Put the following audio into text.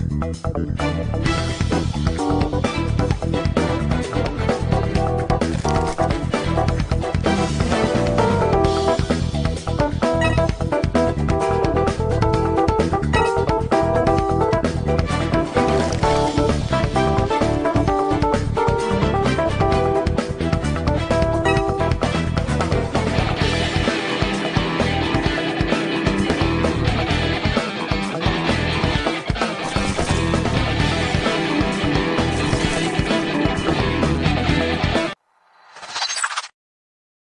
Música